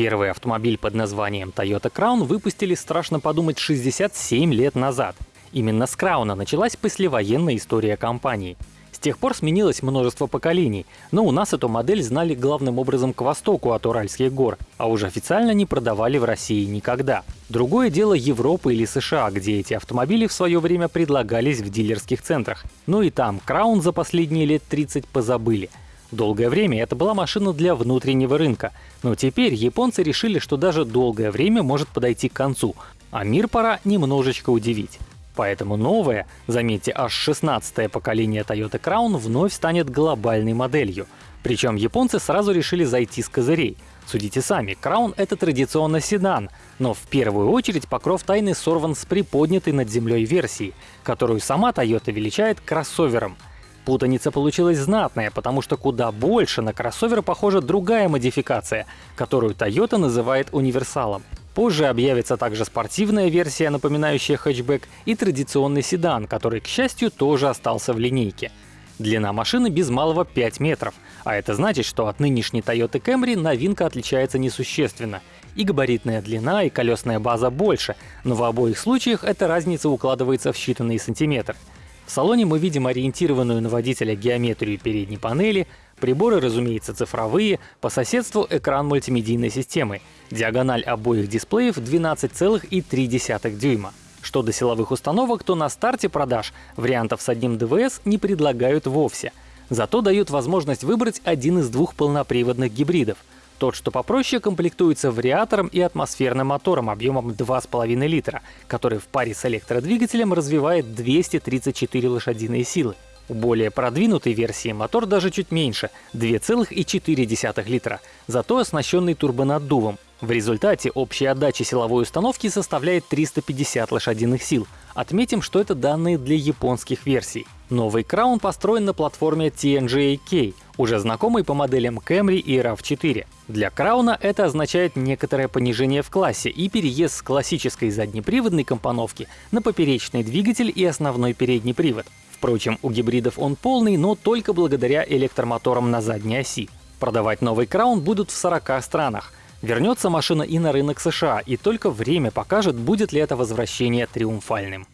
Первый автомобиль под названием Toyota Crown выпустили, страшно подумать, 67 лет назад. Именно с Крауна началась послевоенная история компании. С тех пор сменилось множество поколений, но у нас эту модель знали главным образом к востоку от Уральских гор, а уже официально не продавали в России никогда. Другое дело Европа или США, где эти автомобили в свое время предлагались в дилерских центрах. Но и там Краун за последние лет 30 позабыли – Долгое время это была машина для внутреннего рынка, но теперь японцы решили, что даже долгое время может подойти к концу, а мир пора немножечко удивить. Поэтому новое, заметьте, аж 16-е поколение Toyota Crown вновь станет глобальной моделью. Причем японцы сразу решили зайти с козырей. Судите сами, Crown — это традиционно седан, но в первую очередь покров тайны сорван с приподнятой над землей версии, которую сама Toyota величает кроссовером — Путаница получилась знатная, потому что куда больше на кроссовер похожа другая модификация, которую Toyota называет универсалом. Позже объявится также спортивная версия, напоминающая хэтчбэк, и традиционный седан, который, к счастью, тоже остался в линейке. Длина машины без малого 5 метров, а это значит, что от нынешней Toyota Camry новинка отличается несущественно. И габаритная длина, и колесная база больше, но в обоих случаях эта разница укладывается в считанные сантиметры. В салоне мы видим ориентированную на водителя геометрию передней панели, приборы, разумеется, цифровые, по соседству экран мультимедийной системы, диагональ обоих дисплеев 12,3 дюйма. Что до силовых установок, то на старте продаж вариантов с одним ДВС не предлагают вовсе. Зато дают возможность выбрать один из двух полноприводных гибридов — тот, что попроще, комплектуется вариатором и атмосферным мотором объемом 2,5 литра, который в паре с электродвигателем развивает 234 лошадиные силы. У более продвинутой версии мотор даже чуть меньше — 2,4 литра, зато оснащенный турбонаддувом. В результате общая отдача силовой установки составляет 350 лошадиных сил. Отметим, что это данные для японских версий. Новый Краун построен на платформе TNGA-K, уже знакомый по моделям Camry и RAV4. Для Крауна это означает некоторое понижение в классе и переезд с классической заднеприводной компоновки на поперечный двигатель и основной передний привод. Впрочем, у гибридов он полный, но только благодаря электромоторам на задней оси. Продавать новый Краун будут в 40 странах. Вернется машина и на рынок США, и только время покажет, будет ли это возвращение триумфальным.